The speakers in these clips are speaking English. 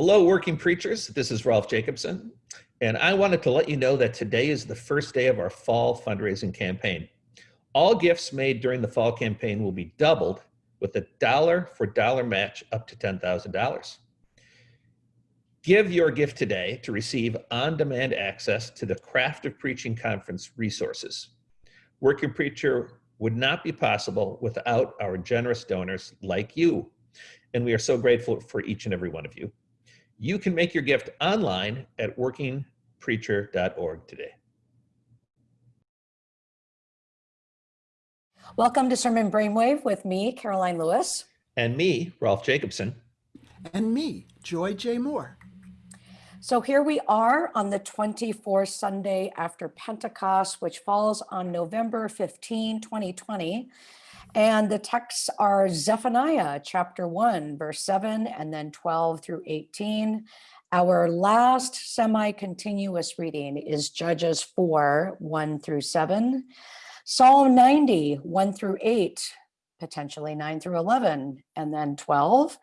Hello, working preachers. This is Rolf Jacobson, and I wanted to let you know that today is the first day of our fall fundraising campaign. All gifts made during the fall campaign will be doubled with a dollar for dollar match up to $10,000. Give your gift today to receive on-demand access to the Craft of Preaching Conference resources. Working Preacher would not be possible without our generous donors like you, and we are so grateful for each and every one of you. You can make your gift online at workingpreacher.org today. Welcome to Sermon Brainwave with me, Karoline Lewis. And me, Rolf Jacobson. And me, Joy J. Moore. So here we are on the 24th Sunday after Pentecost, which falls on November 15, 2020. And the texts are Zephaniah chapter 1, verse 7, and then 12 through 18. Our last semi-continuous reading is Judges 4, 1 through 7. Psalm 90, 1 through 8, potentially 9 through 11, and then 12.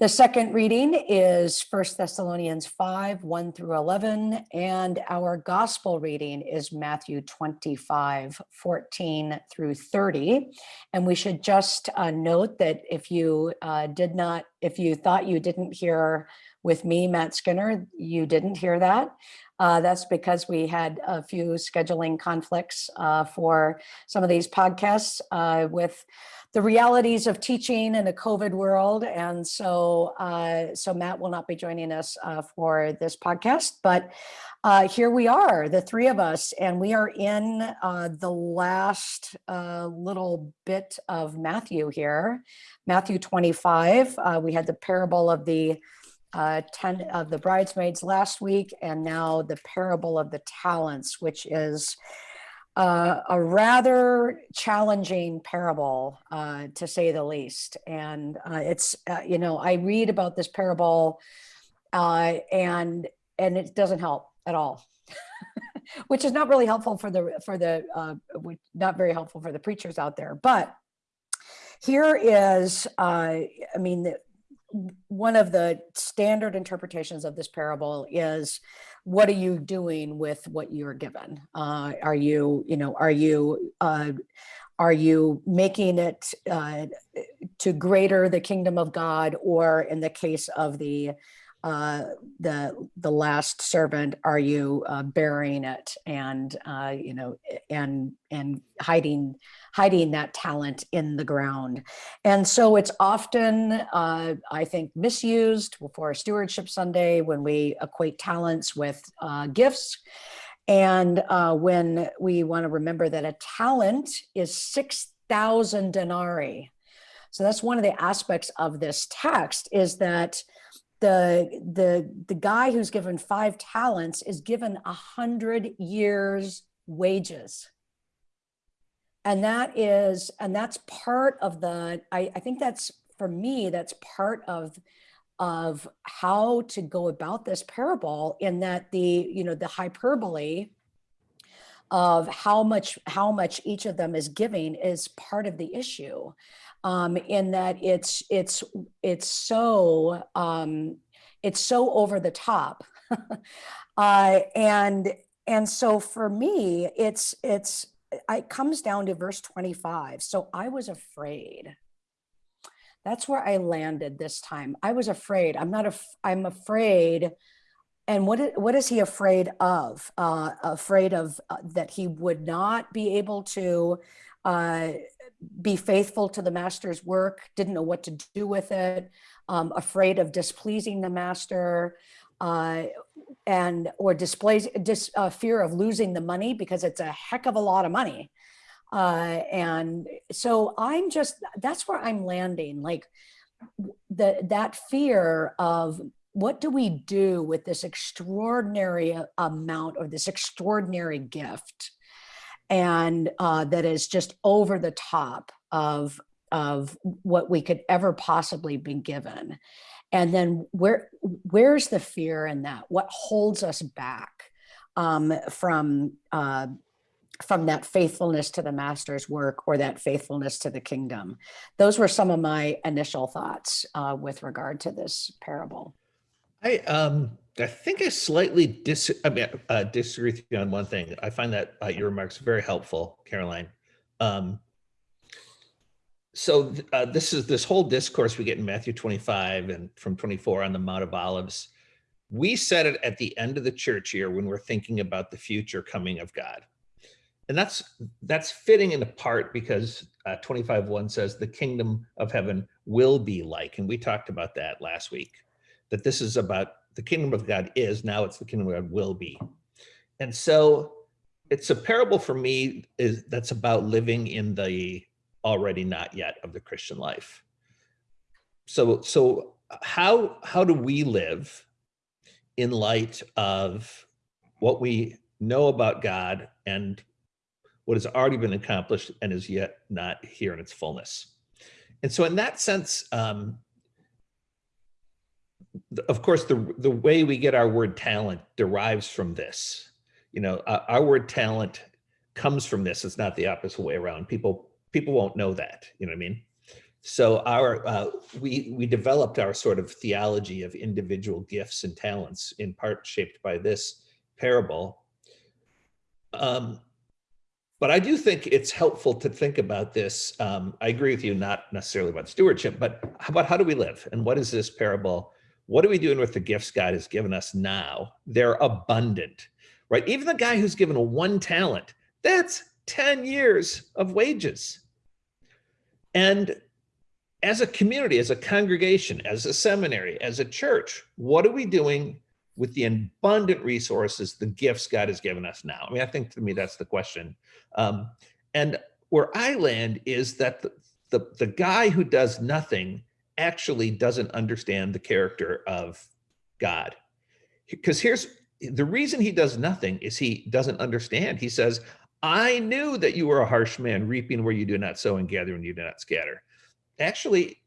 The second reading is First Thessalonians 5, 1 through 11, and our gospel reading is Matthew 25, 14 through 30. And we should just uh, note that if you uh, did not, if you thought you didn't hear with me, Matt Skinner, you didn't hear that. Uh, that's because we had a few scheduling conflicts uh, for some of these podcasts uh, with the realities of teaching in a COVID world. And so, uh, so Matt will not be joining us uh, for this podcast, but uh, here we are, the three of us, and we are in uh, the last uh, little bit of Matthew here, Matthew 25. Uh, we had the parable of the uh, 10 of the bridesmaids last week, and now the parable of the talents, which is uh, a rather challenging parable, uh, to say the least. And uh, it's, uh, you know, I read about this parable uh, and and it doesn't help at all, which is not really helpful for the, for the, uh, not very helpful for the preachers out there. But here is, I mean, the, one of the standard interpretations of this parable is what are you doing with what you're given? Uh, are you, you know, are you, uh, are you making it uh, to greater the kingdom of God, or in the case of the uh, the the last servant, are you uh, burying it and uh, you know and and hiding hiding that talent in the ground? And so it's often uh, I think misused for Stewardship Sunday when we equate talents with uh, gifts. And uh, when we want to remember that a talent is 6,000 denarii. So that's one of the aspects of this text is that the the the guy who's given five talents is given a hundred years wages. And that is and that's part of the I, I think that's for me that's part of of how to go about this parable in that the you know the hyperbole of how much how much each of them is giving is part of the issue um, in that it's it's it's so um, it's so over the top, uh, and and so for me, it's it's it comes down to verse 25. So I was afraid. That's where I landed this time. I was afraid. I'm not. A, I'm afraid. And what what is he afraid of? Uh, afraid of uh, that he would not be able to uh, be faithful to the master's work, didn't know what to do with it, um, afraid of displeasing the master, uh, and or displays dis, uh, fear of losing the money because it's a heck of a lot of money. Uh, and so I'm just, that's where I'm landing. Like the, that fear of what do we do with this extraordinary amount or this extraordinary gift? And uh, that is just over the top of of what we could ever possibly be given. And then where where's the fear in that? What holds us back um, from uh, from that faithfulness to the master's work or that faithfulness to the kingdom? Those were some of my initial thoughts uh, with regard to this parable. I um I think I slightly dis I mean uh, disagree with you on one thing. I find that uh, your remarks very helpful, Karoline. Um, so uh, this is this whole discourse we get in Matthew 25 and from 24 on the Mount of Olives. We said it at the end of the church year when we're thinking about the future coming of God. And that's that's fitting in a part because uh, 25:1 says the kingdom of heaven will be like, and we talked about that last week. That this is about the kingdom of God is now it's the kingdom of God will be, and so it's a parable for me is that's about living in the already not yet of the Christian life. So so how how do we live in light of what we know about God and what has already been accomplished and is yet not here in its fullness. And so, in that sense, um, of course, the the way we get our word talent derives from this. You know, uh, our word talent comes from this. It's not the opposite way around. People people won't know that. You know what I mean? So our uh, we we developed our sort of theology of individual gifts and talents in part shaped by this parable. Um, but I do think it's helpful to think about this. Um, I agree with you, not necessarily about stewardship, but about how do we live? And what is this parable? What are we doing with the gifts God has given us now? They're abundant, right? Even the guy who's given a one talent, that's 10 years of wages. And as a community, as a congregation, as a seminary, as a church, what are we doing with the abundant resources, the gifts God has given us now? I mean, I think to me that's the question. Um, and where I land is that the, the, the guy who does nothing actually doesn't understand the character of God. Because here's the reason he does nothing is he doesn't understand. He says, I knew that you were a harsh man, reaping where you do not sow and gathering you do not scatter. Actually,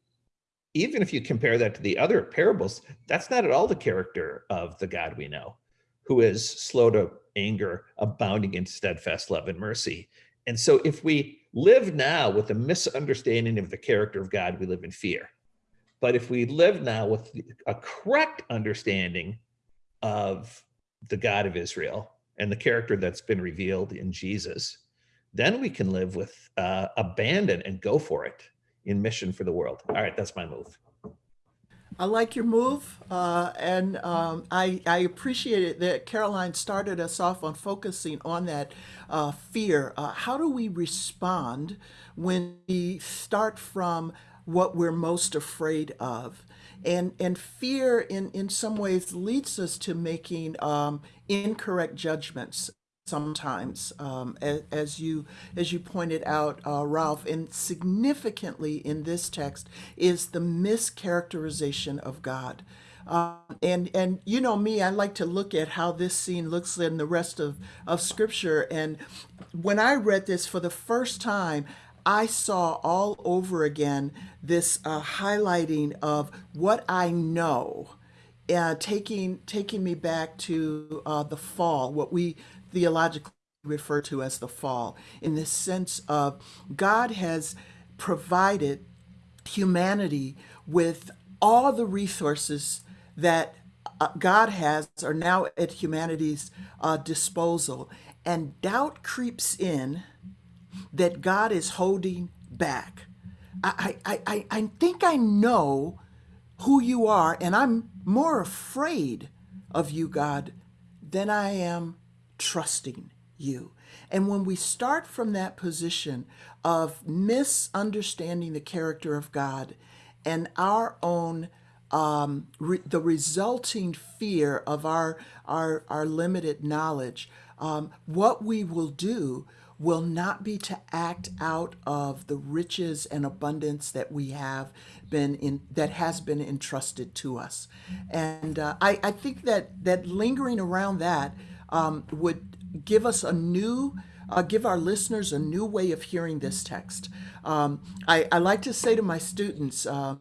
even if you compare that to the other parables, that's not at all the character of the God we know, who is slow to anger, abounding in steadfast love and mercy. And so if we live now with a misunderstanding of the character of God, we live in fear. But if we live now with a correct understanding of the God of Israel and the character that's been revealed in Jesus, then we can live with uh, abandon and go for it in mission for the world. All right, that's my move. I like your move, uh, and um, I, I appreciate it that Karoline started us off on focusing on that uh, fear. Uh, how do we respond when we start from what we're most afraid of? And, and fear, in, in some ways, leads us to making um, incorrect judgments sometimes, um, as, as, you as you pointed out, uh, Rolf, and significantly in this text is the mischaracterization of God. Um, and and you know me, I like to look at how this scene looks in the rest of of Scripture. And when I read this for the first time, I saw all over again this uh, highlighting of what I know. Uh, taking taking me back to uh, the fall, what we theologically refer to as the fall, in the sense of God has provided humanity with all the resources that uh, God has are now at humanity's uh, disposal. And doubt creeps in that God is holding back. I, I, I, I think I know who you are, and I'm more afraid of you, God, than I am trusting you. And when we start from that position of misunderstanding the character of God and our own um, re- the resulting fear of our our, our limited knowledge, um, what we will do will not be to act out of the riches and abundance that we have been in that has been entrusted to us and uh, I, I think that that lingering around that um, would give us a new, uh, give our listeners a new way of hearing this text. Um, I, I, like to say to my students, uh,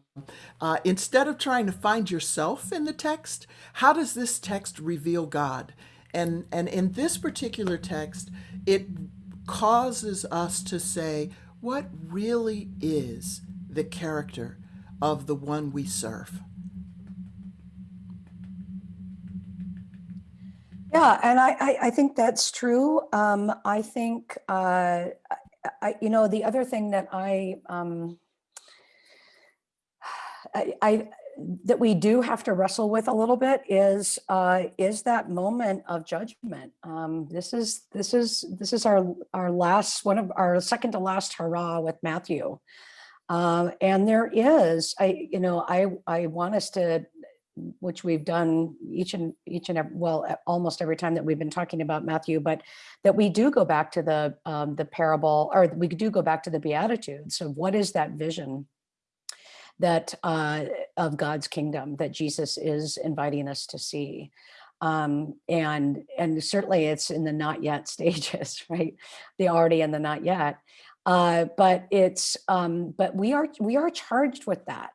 uh, instead of trying to find yourself in the text, how does this text reveal God? And, and in this particular text, it causes us to say what really is the character of the one we serve. Yeah, and I, I, I think that's true. Um, I think, uh, I, you know, the other thing that I, um, I, I, that we do have to wrestle with a little bit is, uh, is that moment of judgment. Um, this is, this is, this is our, our last, one of our second to last hurrah with Matthew. Um, and there is, I, you know, I, I want us to which we've done each and each and ev- well, almost every time that we've been talking about Matthew, but that we do go back to the um, the parable, or we do go back to the Beatitudes of what is that vision that uh, of God's kingdom that Jesus is inviting us to see. Um, and and certainly it's in the not yet stages, right? The already and the not yet. Uh, but it's um, but we are we are charged with that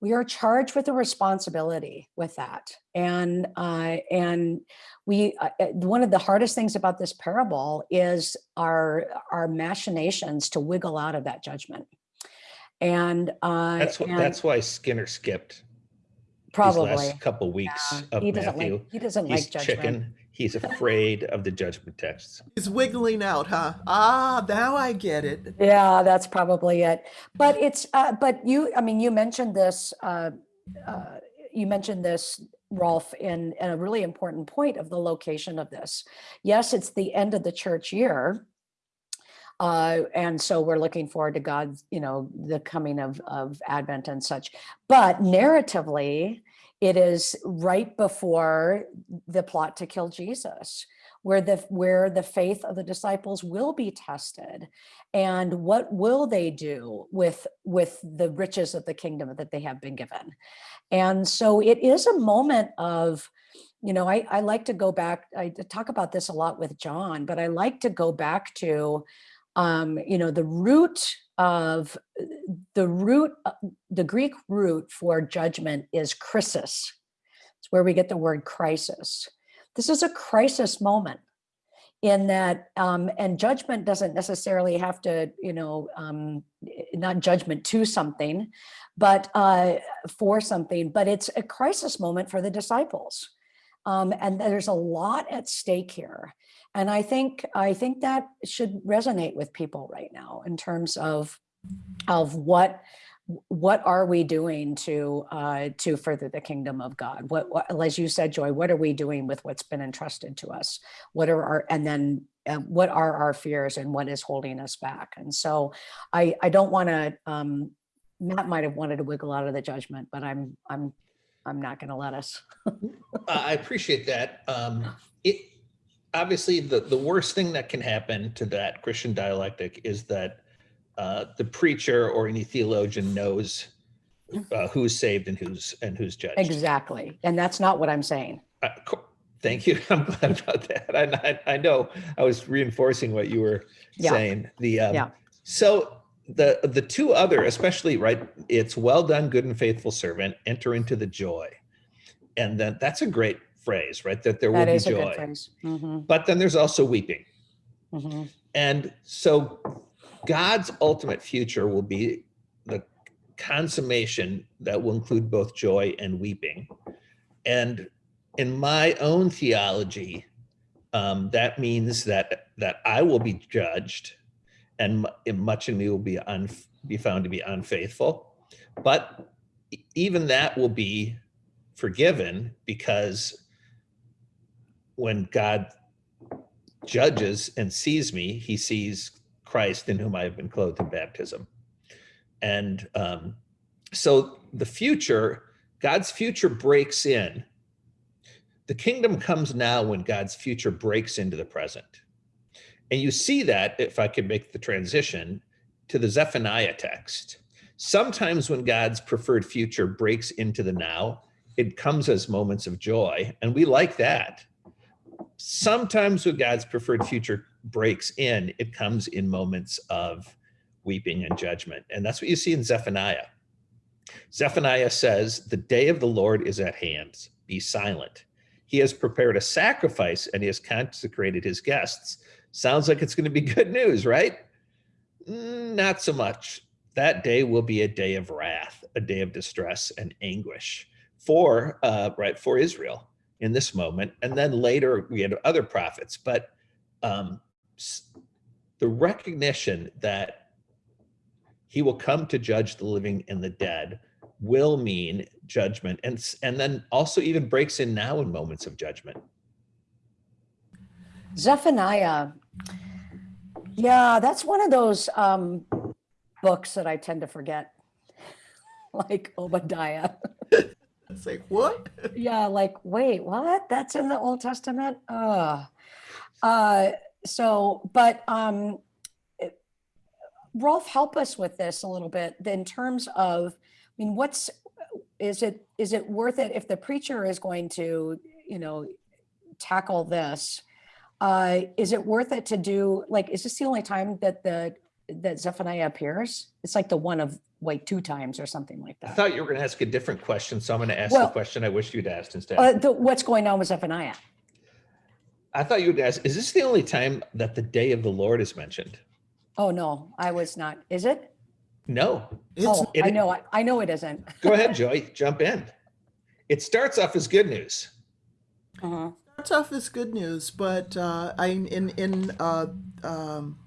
we are charged with a responsibility with that and uh, and we uh, uh, one of the hardest things about this parable is our our machinations to wiggle out of that judgment and uh That's what, and that's why Skinner skipped these probably last couple weeks yeah, of he doesn't Matthew. like he doesn't He's like judgment chicken. He's afraid of the judgment texts. He's wiggling out, huh? Ah, now I get it. Yeah, that's probably it. But it's, uh, but you, I mean, you mentioned this, uh, uh, you mentioned this, Rolf, in, in a really important point of the location of this. Yes, it's the end of the church year. Uh, and so we're looking forward to God's, you know, the coming of, of Advent and such. But narratively, it is right before the plot to kill Jesus where the where the faith of the disciples will be tested and what will they do with with the riches of the kingdom that they have been given and so it is a moment of you know i, I like to go back i talk about this a lot with john but i like to go back to um you know the root of the root uh, the greek root for judgment is crisis it's where we get the word crisis. This is a crisis moment in that um, and judgment doesn't necessarily have to you know um, not judgment to something but uh, for something but it's a crisis moment for the disciples. Um, and there's a lot at stake here and i think i think that should resonate with people right now in terms of of what what are we doing to uh, to further the kingdom of God? What, what, as you said, Joy, what are we doing with what's been entrusted to us? What are our and then uh, what are our fears and what is holding us back? And so, I I don't want to. Um, Matt might have wanted to wiggle out of the judgment, but I'm I'm I'm not going to let us. I appreciate that. Um, it obviously the the worst thing that can happen to that Christian dialectic is that uh, the preacher or any theologian knows uh, who's saved and who's and who's judged. exactly, and that's not what I'm saying. Uh, thank you. I'm glad about that. I, I, I know I was reinforcing what you were Yeah. saying. The um, Yeah. so the the two other, especially right, it's well done, good and faithful servant. Enter into the joy, and then that's a great phrase, right? That there will That be a good joy. phrase. Mhm, But then there's also weeping, mhm. and so God's ultimate future will be the consummation that will include both joy and weeping. And in my own theology, um, that means that that I will be judged, and much in me will be un, be found to be unfaithful. But even that will be forgiven because when God judges and sees me, he sees Christ in whom I have been clothed in baptism. And um, so the future, God's future breaks in. The kingdom comes now when God's future breaks into the present. And you see that, if I could make the transition, to the Zephaniah text. Sometimes when God's preferred future breaks into the now, it comes as moments of joy, and we like that. Sometimes when God's preferred future breaks in, it comes in moments of weeping and judgment. And that's what you see in Zephaniah. Zephaniah says, The day of the Lord is at hand. Be silent. He has prepared a sacrifice and he has consecrated his guests. Sounds like it's going to be good news, right? Mm, Not so much. That day will be a day of wrath, a day of distress and anguish for uh, right for Israel. In this moment. And then later we had other prophets, but um, the recognition that he will come to judge the living and the dead will mean judgment and and then also even breaks in now in moments of judgment Zephaniah. Yeah, that's one of those um, books that I tend to forget, like Obadiah. It's like, what? Yeah, like, wait, what? That's in the Old Testament? Uh, uh, so, but um, Rolf, help us with this a little bit in terms of, I mean, what's, is it, is it worth it if the preacher is going to, you know, tackle this? Uh, is it worth it to do, like, is this the only time that the, that Zephaniah appears? It's like the one of, like, two times or something like that. i thought you were going to ask a different question so i'm going to ask the question i wish you'd asked instead Uh, the, what's going on with Zephaniah? i thought you would ask is this the only time that the day of the lord is mentioned Oh, no, I was not. Is it? no It's, Oh, it- I know, I- I know it isn't. go ahead joy jump in it starts off as good news Mhm. starts off as good news, but uh, I in in uh, um,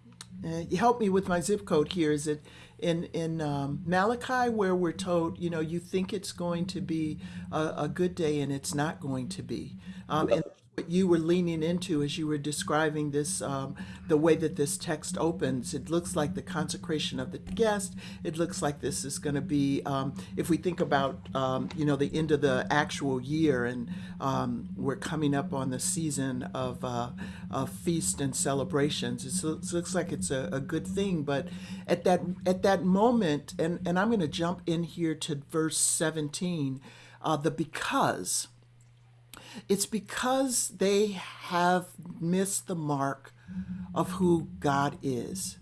uh, help me with my zip code here. Is it in in um, Malachi where we're told you know you think it's going to be a, a good day and it's not going to be, um, and what you were leaning into as you were describing this um, the way that this text opens. It looks like the consecration of the guest. It looks like this is going to be um, if we think about um, you know the end of the actual year and um, we're coming up on the season of, uh, of feast and celebrations. It's, it looks like it's a, a good thing, but at that at that moment, and, and I'm going to jump in here to verse 17, uh, the because. It's because they have missed the mark of who God is.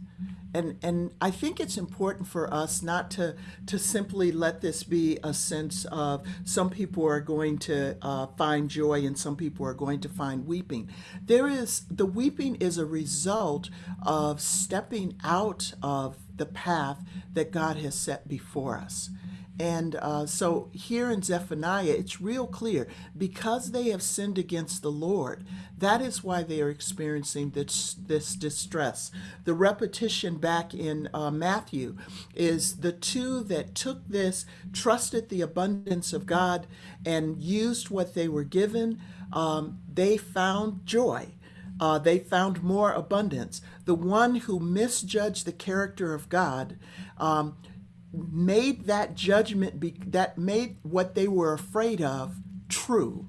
And and I think it's important for us not to to simply let this be a sense of some people are going to uh, find joy and some people are going to find weeping. There is the weeping is a result of stepping out of the path that God has set before us. And uh, so here in Zephaniah, it's real clear because they have sinned against the Lord, that is why they are experiencing this, this distress. The repetition back in uh, Matthew is the two that took this, trusted the abundance of God, and used what they were given, um, they found joy. Uh, they found more abundance. The one who misjudged the character of God um, made that judgment be, that made what they were afraid of true.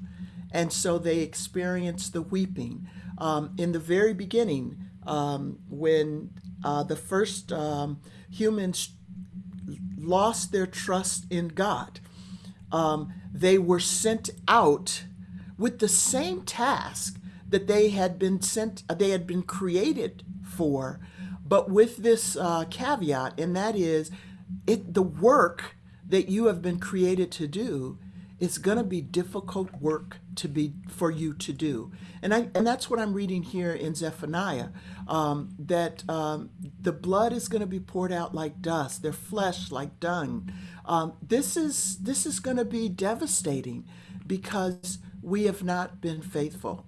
And so they experienced the weeping. Um, in the very beginning um, when uh, the first um, humans lost their trust in god um, they were sent out with the same task that they had been sent they had been created for but with this uh, caveat and that is it the work that you have been created to do is going to be difficult work to be for you to do. And I and that's what I'm reading here in Zephaniah um, that um, the blood is going to be poured out like dust their flesh like dung. Um, this is this is going to be devastating because we have not been faithful.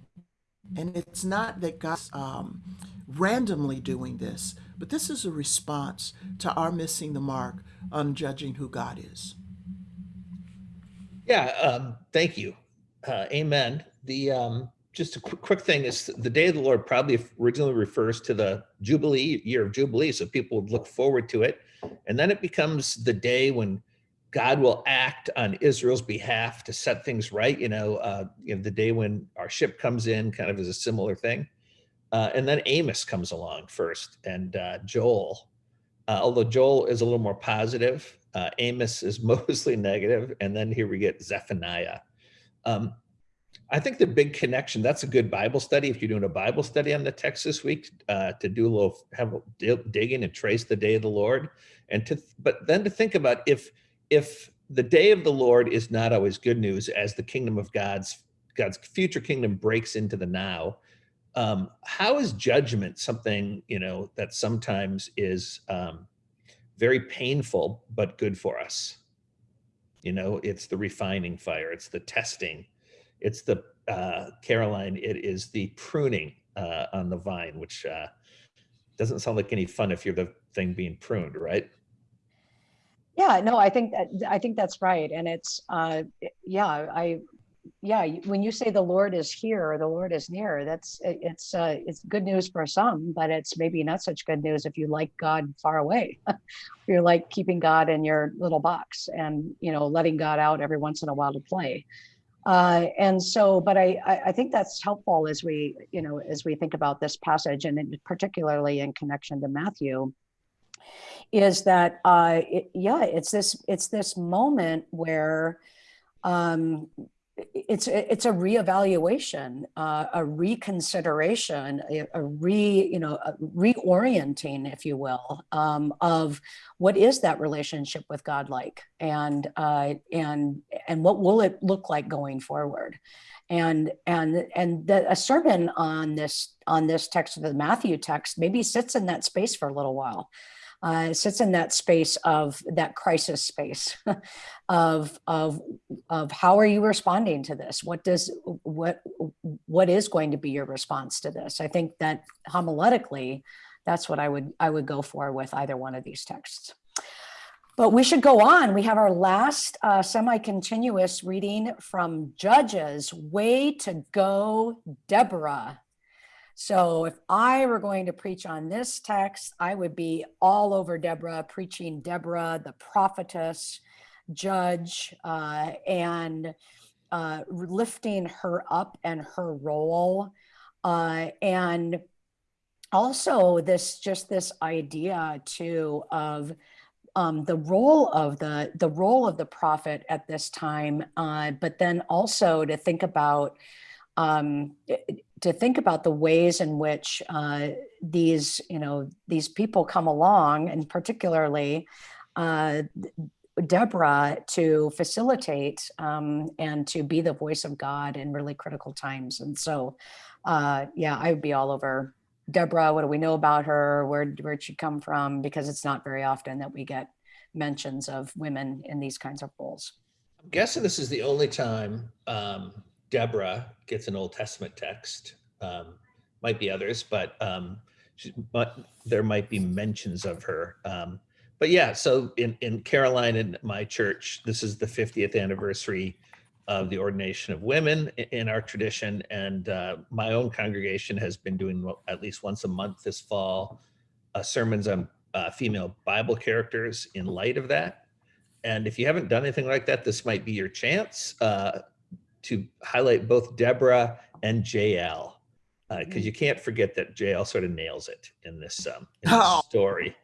And it's not that God's um, randomly doing this, but this is a response to our missing the mark on judging who God is. Yeah, um, thank you. Uh, amen. The um, just a quick, quick thing is the day of the Lord probably originally refers to the Jubilee year of Jubilee, so people would look forward to it, and then it becomes the day when God will act on Israel's behalf to set things right. You know, uh, you know, the day when our ship comes in, kind of is a similar thing, uh, and then Amos comes along first, and uh, Joel. Uh, although Joel is a little more positive, uh, Amos is mostly negative, and then here we get Zephaniah. Um, I think the big connection, that's a good Bible study. If you're doing a Bible study on the text this week, uh, to do a little, have a di- dig in and trace the day of the Lord. And to, but then to think about if, if the day of the Lord is not always good news as the kingdom of God's, God's future kingdom breaks into the now, um, how is judgment something, you know, that sometimes is um, very painful, but good for us? You know, it's the refining fire, it's the testing, it's the uh, Karoline. It is the pruning uh, on the vine, which uh, doesn't sound like any fun if you're the thing being pruned, right? Yeah, no, I think that I think that's right, and it's uh, yeah, I yeah, when you say the Lord is here, or the Lord is near, that's it's uh, it's good news for some, but it's maybe not such good news if you like God far away. You're like keeping God in your little box and you know letting God out every once in a while to play. Uh, and so, but I, I think that's helpful as we you know as we think about this passage, and in, particularly in connection to Matthew is that uh it, yeah it's this it's this moment where um it's it's a reevaluation uh, a reconsideration a, a re you know reorienting if you will um, of what is that relationship with god like? And uh, and and what will it look like going forward? And and and the, a sermon on this on this text of the matthew text maybe sits in that space for a little while uh, sits in that space of that crisis space of of of how are you responding to this? What does what what is going to be your response to this? I think that homiletically that's what i would i would go for with either one of these texts. But we should go on. We have our last uh, semi-continuous reading from judges way to go deborah so if I were going to preach on this text, I would be all over Deborah, preaching Deborah, the prophetess, judge, uh, and uh, lifting her up and her role. Uh, and also this just this idea too of um, the role of the the role of the prophet at this time, uh, but then also to think about um, to think about the ways in which uh, these, you know, these people come along, and particularly uh, Deborah to facilitate um, and to be the voice of God in really critical times. And so, uh, yeah, I would be all over Deborah. What do we know about her? Where where'd she come from? Because it's not very often that we get mentions of women in these kinds of roles. I'm guessing this is the only time um, Deborah gets an Old Testament text. Um, might be others, but um, she, but there might be mentions of her. Um, but yeah, so in in Karoline and my church, this is the 50th anniversary of the ordination of women in our tradition, and uh, my own congregation has been doing at least once a month this fall uh, sermons on uh, female Bible characters in light of that. And if you haven't done anything like that, this might be your chance uh, to highlight both Deborah and Jael, because you can't forget that Jael sort of nails it in this, um, in this Oh. story.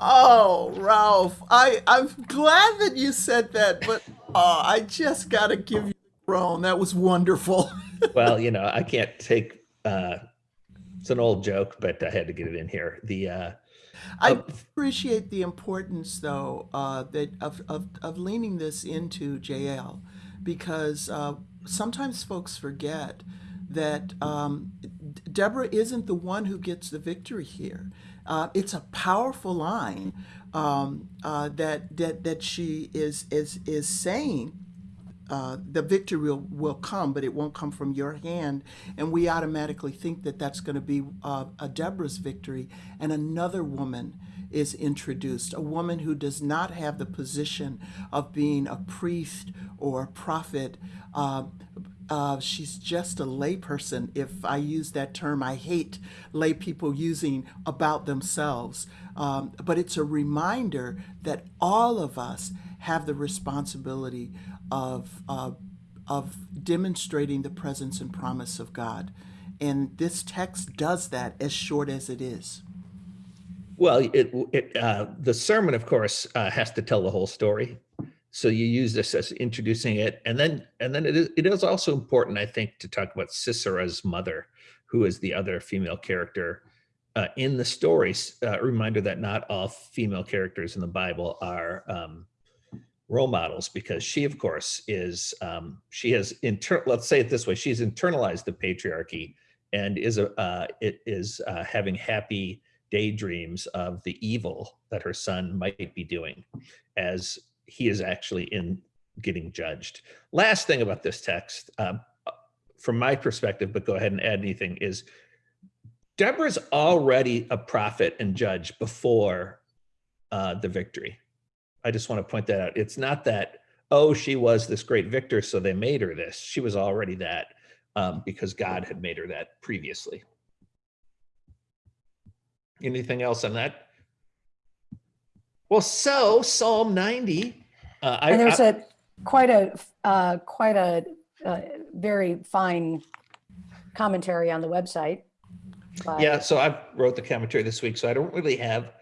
Oh, Rolf, I I'm glad that you said that, but oh, I just gotta give you a groan. That was wonderful. Well, you know, I can't take. Uh, it's an old joke, but I had to get it in here. The uh, I Oh. appreciate the importance, though, uh, that of, of of leaning this into Jael, because uh, sometimes folks forget that um, Deborah isn't the one who gets the victory here. Uh, it's a powerful line um, uh, that that that she is is is saying uh, the victory will, will come, but it won't come from your hand. And we automatically think that that's going to be uh, a Deborah's victory. And another woman is introduced, a woman who does not have the position of being a priest or a prophet. Uh, uh, she's just a layperson. If I use that term, I hate lay people using about themselves. Um, but it's a reminder that all of us have the responsibility of, uh, of demonstrating the presence and promise of God. And this text does that as short as it is. Well, it, it uh, the sermon, of course, uh, has to tell the whole story. So you use this as introducing it, and then and then it is it is also important, I think, to talk about Sisera's mother, who is the other female character uh, in the stories. Uh, reminder that not all female characters in the Bible are um, role models, because she, of course, is um, she has inter. Let's say it this way: she's internalized the patriarchy and is a uh, it is uh, having happy daydreams of the evil that her son might be doing as he is actually in getting judged. Last thing about this text, um, from my perspective, but go ahead and add anything, is Deborah's already a prophet and judge before uh, the victory. I just want to point that out. It's not that, oh, she was this great victor, so they made her this. She was already that um, because God had made her that previously. Anything else on that? Well, so Psalm 90. Uh, I, And there's I- a, quite a, uh, quite a, uh, very fine commentary on the website. by- Yeah, so I wrote the commentary this week, so I don't really have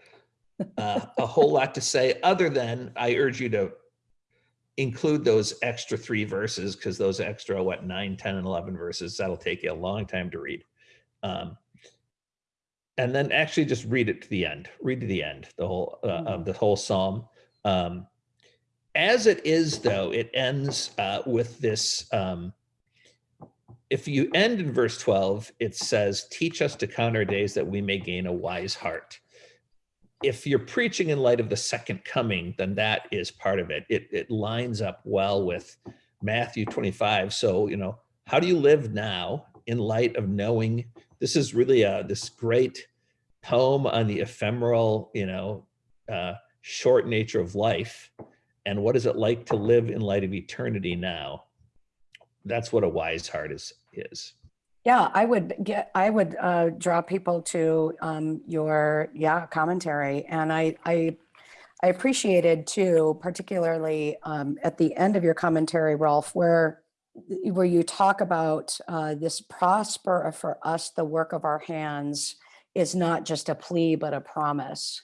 uh, a whole lot to say, other than I urge you to include those extra three verses, because those extra, what, nine, 10, and 11 verses, that'll take you a long time to read. Um, and then actually just read it to the end, read to the end, the whole, uh, of the whole psalm. Um, as it is, though, it ends uh, with this um, if you end in verse 12, it says, Teach us to count our days that we may gain a wise heart. If you're preaching in light of the second coming, then that is part of it. It, it lines up well with Matthew 25. So, you know, how do you live now in light of knowing this is really a, this great poem on the ephemeral, you know, uh, short nature of life? And what is it like to live in light of eternity now? that's what a wise heart is is Yeah, I would get, I would uh, draw people to um, your, yeah, commentary. And I, I, I appreciated too, particularly um, at the end of your commentary, Rolf, where, where you talk about uh, this prosper for us, the work of our hands is not just a plea, but a promise.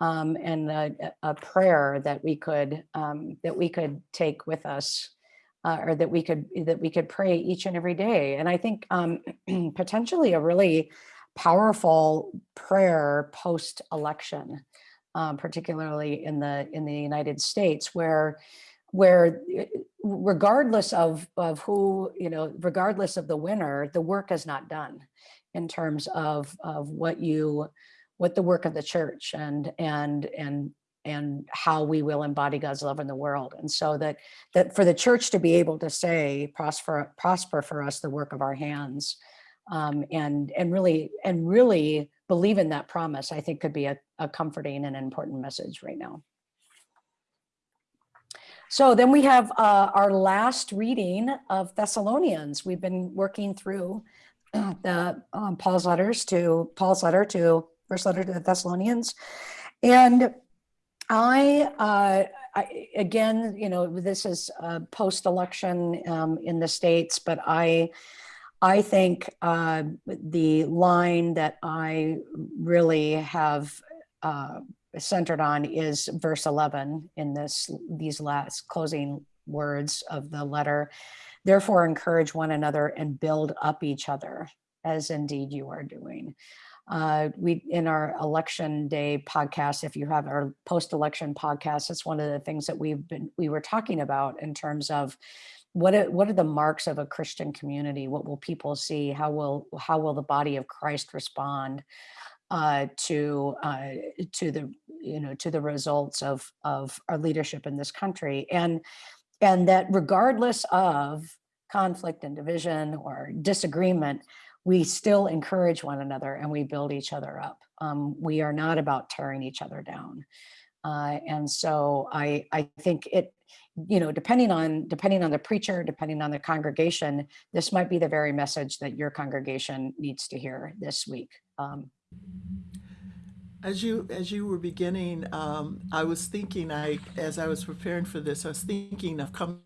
Um, and a, a prayer that we could, um, that we could take with us uh, or that we could that we could pray each and every day. And I think um, potentially a really powerful prayer post election, um, particularly in the in the United States, where where eh, regardless of of who you know, regardless of the winner, the work is not done in terms of of what you what the work of the church and and and and how we will embody God's love in the world. And so that that for the church to be able to say prosper prosper for us the work of our hands um, and and really and really believe in that promise, I think could be a, a comforting and important message right now. So then we have uh, our last reading of Thessalonians. We've been working through the um, Paul's letters to Paul's letter to first letter to the Thessalonians. And I, uh, I, again, you know, this is uh, post-election um, in the states, but I, I think uh, the line that I really have uh, centered on is verse 11 in this these last closing words of the letter. Therefore, encourage one another and build up each other, as indeed you are doing. Uh, we in our election day podcast, if you have our post-election podcast, it's one of the things that we've been we were talking about in terms of what are, what are the marks of a Christian community? What will people see? How will how will the body of Christ respond uh, to uh, to the you know to the results of of our leadership in this country? And and that regardless of conflict and division or disagreement, we still encourage one another and we build each other up. Um, we are not about tearing each other down. Uh, and so I, I think it, you know, depending on depending on the preacher, depending on the congregation, this might be the very message that your congregation needs to hear this week. Um, As you as you were beginning, um, I was thinking. I as I was preparing for this, I was thinking of coming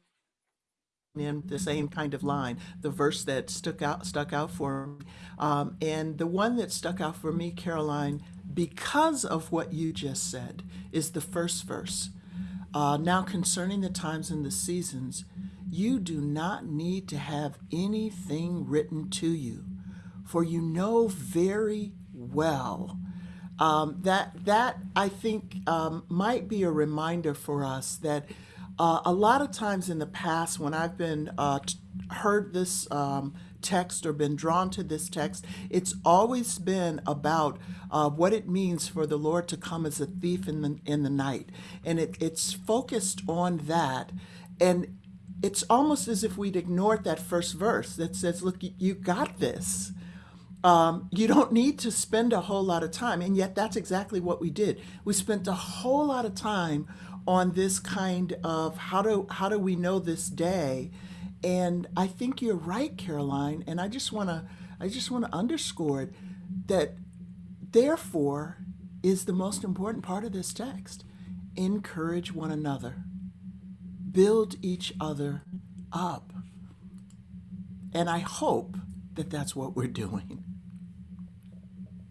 in the same kind of line, the verse that stuck out stuck out for me, um, and the one that stuck out for me, Karoline, because of what you just said, is the first verse. Uh, now concerning the times and the seasons, you do not need to have anything written to you, for you know very well. Um, that that I think um, might be a reminder for us that uh, a lot of times in the past when I've been uh, heard this um, text or been drawn to this text, it's always been about uh, what it means for the Lord to come as a thief in the in the night, and it, it's focused on that, and it's almost as if we'd ignored that first verse that says, Look, you got this. Um, you don't need to spend a whole lot of time. And yet, that's exactly what we did. We spent a whole lot of time on this kind of how do, how do we know this day? And I think you're right, Karoline. And I just want to I just want to underscore it that therefore is the most important part of this text. Encourage one another. Build each other up. And I hope that that's what we're doing.